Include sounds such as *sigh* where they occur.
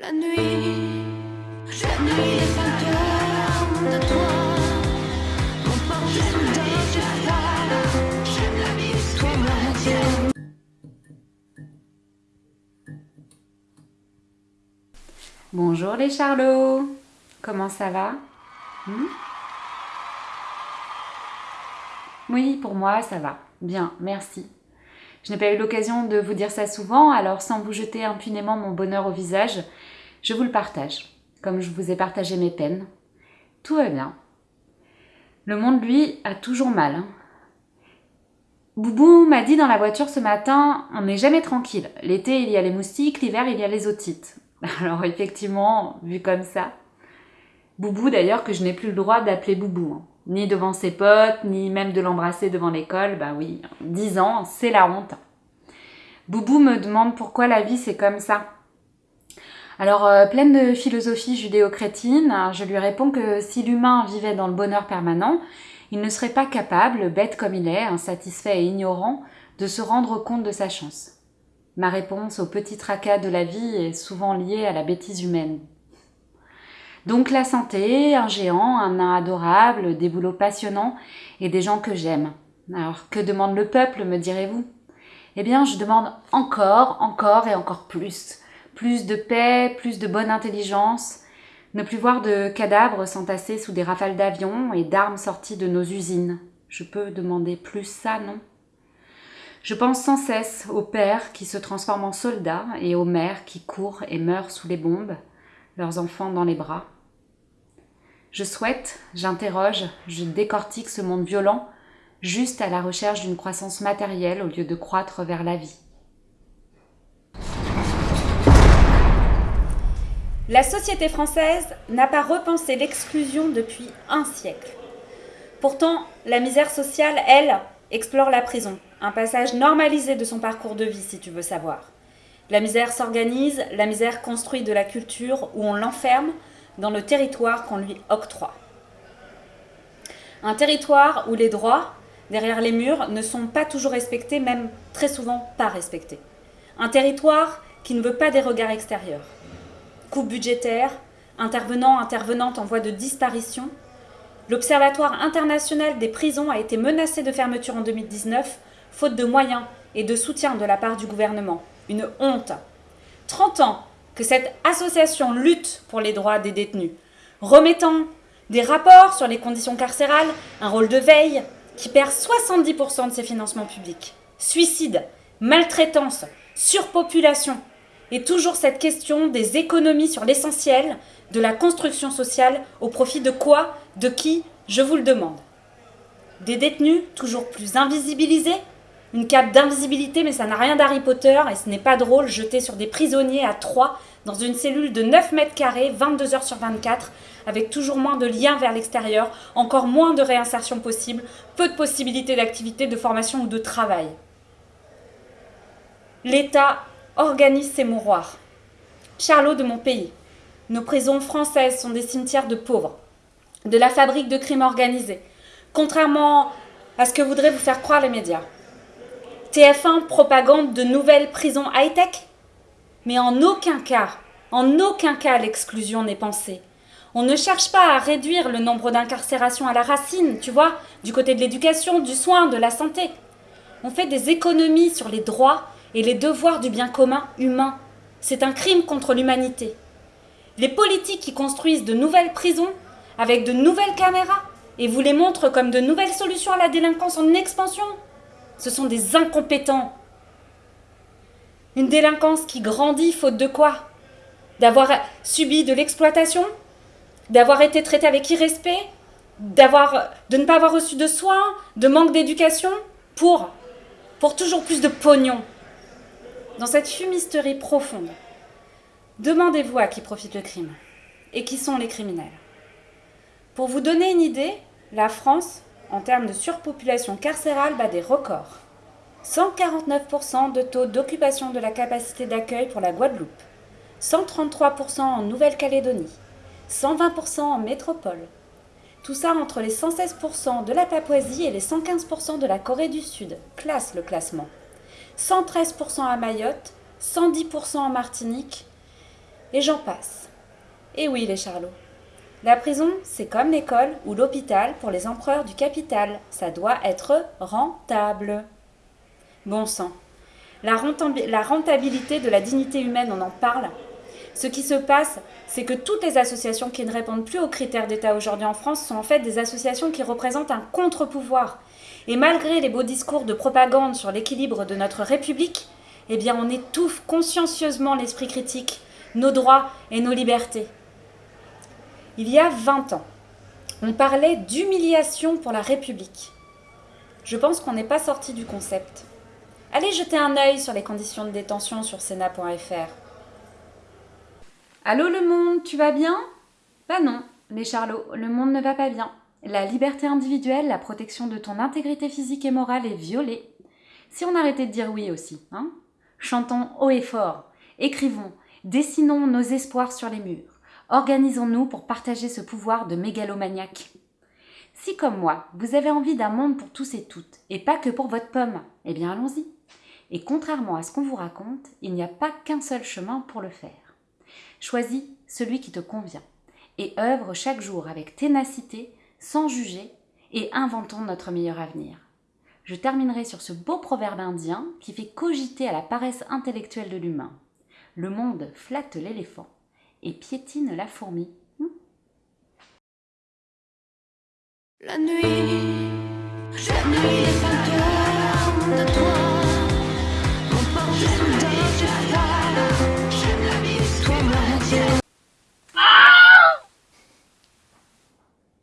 La nuit, la nuit est fantôme de toi. Mon porte-soudain du froid. J'aime vie, toi Bonjour les Charlots Comment ça va? Hmm? Oui, pour moi, ça va. Bien, merci. Je n'ai pas eu l'occasion de vous dire ça souvent, alors sans vous jeter impunément mon bonheur au visage, je vous le partage, comme je vous ai partagé mes peines. Tout va bien. Le monde, lui, a toujours mal. hein. Boubou m'a dit dans la voiture ce matin, on n'est jamais tranquille. L'été, il y a les moustiques, l'hiver, il y a les otites. *laughs* Alors effectivement, vu comme ça. Boubou d'ailleurs que je n'ai plus le droit d'appeler Boubou. hein. Ni devant ses potes, ni même de l'embrasser devant l'école. Bah oui, 10 ans, c'est la honte. Boubou me demande pourquoi la vie c'est comme ça. Alors, euh, pleine de philosophie judéo-chrétine, je lui réponds que si l'humain vivait dans le bonheur permanent, il ne serait pas capable, bête comme il est, insatisfait et ignorant, de se rendre compte de sa chance. Ma réponse au petit tracas de la vie est souvent liée à la bêtise humaine. Donc la santé, un géant, un nain adorable, des boulots passionnants et des gens que j'aime. Alors que demande le peuple, me direz-vous? Eh bien, je demande encore, encore et encore plus. Plus de paix, plus de bonne intelligence, ne plus voir de cadavres s'entasser sous des rafales d'avions et d'armes sorties de nos usines. Je peux demander plus ça, non? Je pense sans cesse aux pères qui se transforment en soldats et aux mères qui courent et meurent sous les bombes, leurs enfants dans les bras. Je souhaite, j'interroge, je décortique ce monde violent, juste à la recherche d'une croissance matérielle au lieu de croître vers la vie. La société française n'a pas repensé l'exclusion depuis un siècle. Pourtant, la misère sociale, elle, explore la prison, un passage normalisé de son parcours de vie si tu veux savoir. La misère s'organise, la misère construit de la culture où on l'enferme dans le territoire qu'on lui octroie. Un territoire où les droits, derrière les murs, ne sont pas toujours respectés, même très souvent pas respectés. Un territoire qui ne veut pas des regards extérieurs. Coupes budgétaires, intervenants, intervenantes en voie de disparition. L'Observatoire international des prisons a été menacé de fermeture en 2019, faute de moyens et de soutien de la part du gouvernement. Une honte. 30 ans que cette association lutte pour les droits des détenus, remettant des rapports sur les conditions carcérales, un rôle de veille qui perd 70% de ses financements publics. Suicide, maltraitance, surpopulation, et toujours cette question des économies sur l'essentiel de la construction sociale au profit de quoi, de qui, je vous le demande. Des détenus toujours plus invisibilisés, une cape d'invisibilité mais ça n'a rien d'Harry Potter et ce n'est pas drôle jeté sur des prisonniers à trois dans une cellule de 9 mètres carrés, 22 heures sur 24, avec toujours moins de liens vers l'extérieur, encore moins de réinsertion possible, peu de possibilités d'activité, de formation ou de travail. L'État organise ses mouroirs. Charlot de mon pays. Nos prisons françaises sont des cimetières de pauvres, de la fabrique de crimes organisés, contrairement à ce que voudraient vous faire croire les médias. TF1 propagande de nouvelles prisons high-tech? Mais en aucun cas, en aucun cas l'exclusion n'est pensée. On ne cherche pas à réduire le nombre d'incarcérations à la racine, tu vois, du côté de l'éducation, du soin, de la santé. On fait des économies sur les droits et les devoirs du bien commun humain. C'est un crime contre l'humanité. Les politiques qui construisent de nouvelles prisons avec de nouvelles caméras et vous les montrent comme de nouvelles solutions à la délinquance en expansion, ce sont des incompétents. Une délinquance qui grandit faute de quoi? D'avoir subi de l'exploitation? D'avoir été traité avec irrespect? De ne pas avoir reçu de soins, de manque d'éducation? Pour pour toujours plus de pognon. Dans cette fumisterie profonde, demandez-vous à qui profite le crime et qui sont les criminels. Pour vous donner une idée, la France, en termes de surpopulation carcérale, bat des records. 149% de taux d'occupation de la capacité d'accueil pour la Guadeloupe, 133% en Nouvelle-Calédonie, 120% en métropole. Tout ça entre les 116% de la Papouasie et les 115% de la Corée du Sud. Classe le classement. 113% à Mayotte, 110% en Martinique Et j'en passe. Et oui, les charlots. La prison, c'est comme l'école ou l'hôpital pour les empereurs du capital. Ça doit être rentable. Bon sang. La, rentabilité de la dignité humaine, on en parle. Ce qui se passe, c'est que toutes les associations qui ne répondent plus aux critères d'État aujourd'hui en France sont en fait des associations qui représentent un contre-pouvoir. Et malgré les beaux discours de propagande sur l'équilibre de notre République, eh bien on étouffe consciencieusement l'esprit critique, nos droits et nos libertés. Il y a 20 ans, on parlait d'humiliation pour la République. Je pense qu'on n'est pas sorti du concept. Allez jeter un œil sur les conditions de détention sur Sénat.fr. Allô le monde, tu vas bien? Bah non, les charlots, le monde ne va pas bien. La liberté individuelle, la protection de ton intégrité physique et morale est violée. Si on arrêtait de dire oui aussi, hein Chantons haut et fort, écrivons, dessinons nos espoirs sur les murs, organisons-nous pour partager ce pouvoir de mégalomaniaque. Si comme moi, vous avez envie d'un monde pour tous et toutes, et pas que pour votre pomme, eh bien allons-y. Et contrairement à ce qu'on vous raconte, il n'y a pas qu'un seul chemin pour le faire. Choisis celui qui te convient et œuvre chaque jour avec ténacité, sans juger, et inventons notre meilleur avenir. Je terminerai sur ce beau proverbe indien qui fait cogiter à la paresse intellectuelle de l'humain. Le monde flatte l'éléphant et piétine la fourmi. La nuit